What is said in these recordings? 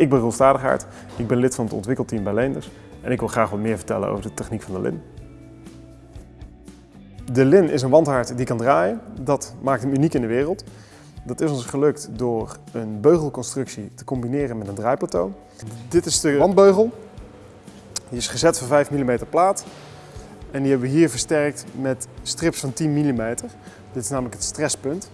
Ik ben Roel Stadigaard, ik ben lid van het ontwikkelteam bij Leenders en ik wil graag wat meer vertellen over de techniek van de lin. De lin is een wandhaard die kan draaien. Dat maakt hem uniek in de wereld. Dat is ons gelukt door een beugelconstructie te combineren met een draaiplateau. Dit is de wandbeugel. Die is gezet van 5 mm plaat. En die hebben we hier versterkt met strips van 10 mm. Dit is namelijk het stresspunt.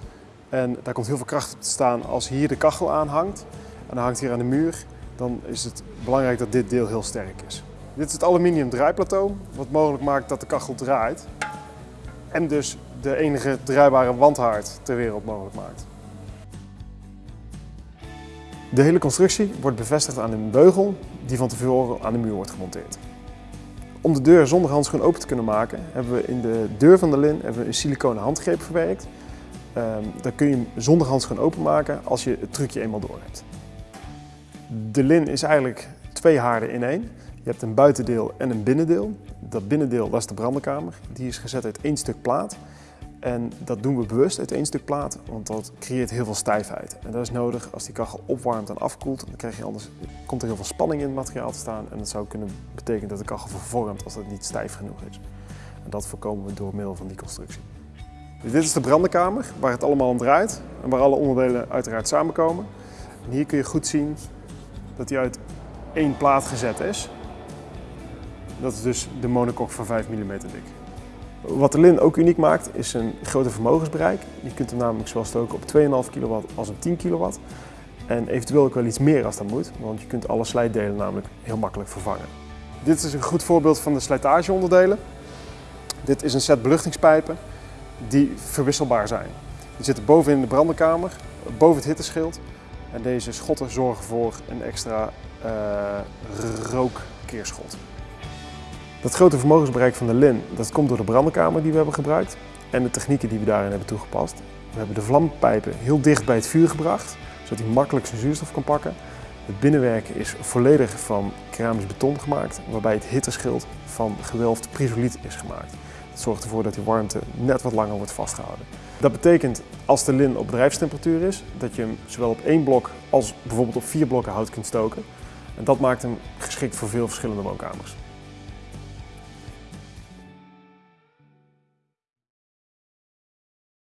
En daar komt heel veel kracht op te staan als hier de kachel aan hangt. En hangt hier aan de muur. Dan is het belangrijk dat dit deel heel sterk is. Dit is het aluminium draaiplateau, wat mogelijk maakt dat de kachel draait. En dus de enige draaibare wandhaard ter wereld mogelijk maakt. De hele constructie wordt bevestigd aan een beugel die van tevoren aan de muur wordt gemonteerd. Om de deur zonder handschoen open te kunnen maken, hebben we in de deur van de lin een siliconen handgreep verwerkt. Um, dan kun je hem zonder handschoen openmaken als je het trucje eenmaal door hebt. De lin is eigenlijk twee haarden in één. Je hebt een buitendeel en een binnendeel. Dat binnendeel dat is de brandenkamer. Die is gezet uit één stuk plaat. En dat doen we bewust uit één stuk plaat, want dat creëert heel veel stijfheid. En dat is nodig als die kachel opwarmt en afkoelt. Dan krijg je anders, komt er heel veel spanning in het materiaal te staan. En dat zou kunnen betekenen dat de kachel vervormt als dat niet stijf genoeg is. En dat voorkomen we door middel van die constructie. Dit is de brandenkamer, waar het allemaal om draait. En waar alle onderdelen uiteraard samenkomen. En hier kun je goed zien dat hij uit één plaat gezet is. Dat is dus de monocoque van 5 mm dik. Wat de Lin ook uniek maakt is een grote vermogensbereik. Je kunt hem namelijk zowel stoken op 2,5 kW als op 10 kW. En eventueel ook wel iets meer als dat moet, want je kunt alle slijtdelen namelijk heel makkelijk vervangen. Dit is een goed voorbeeld van de slijtageonderdelen. Dit is een set beluchtingspijpen die verwisselbaar zijn. Die zitten boven in de brandenkamer, boven het hitteschild. En deze schotten zorgen voor een extra uh, rookkeerschot. Dat grote vermogensbereik van de LIN dat komt door de brandenkamer die we hebben gebruikt en de technieken die we daarin hebben toegepast. We hebben de vlampijpen heel dicht bij het vuur gebracht, zodat hij makkelijk zijn zuurstof kan pakken. Het binnenwerk is volledig van keramisch beton gemaakt, waarbij het hitteschild van gewelfd prisoliet is gemaakt. Dat zorgt ervoor dat die warmte net wat langer wordt vastgehouden. Dat betekent als de lin op bedrijfstemperatuur is, dat je hem zowel op één blok als bijvoorbeeld op vier blokken hout kunt stoken. En dat maakt hem geschikt voor veel verschillende woonkamers.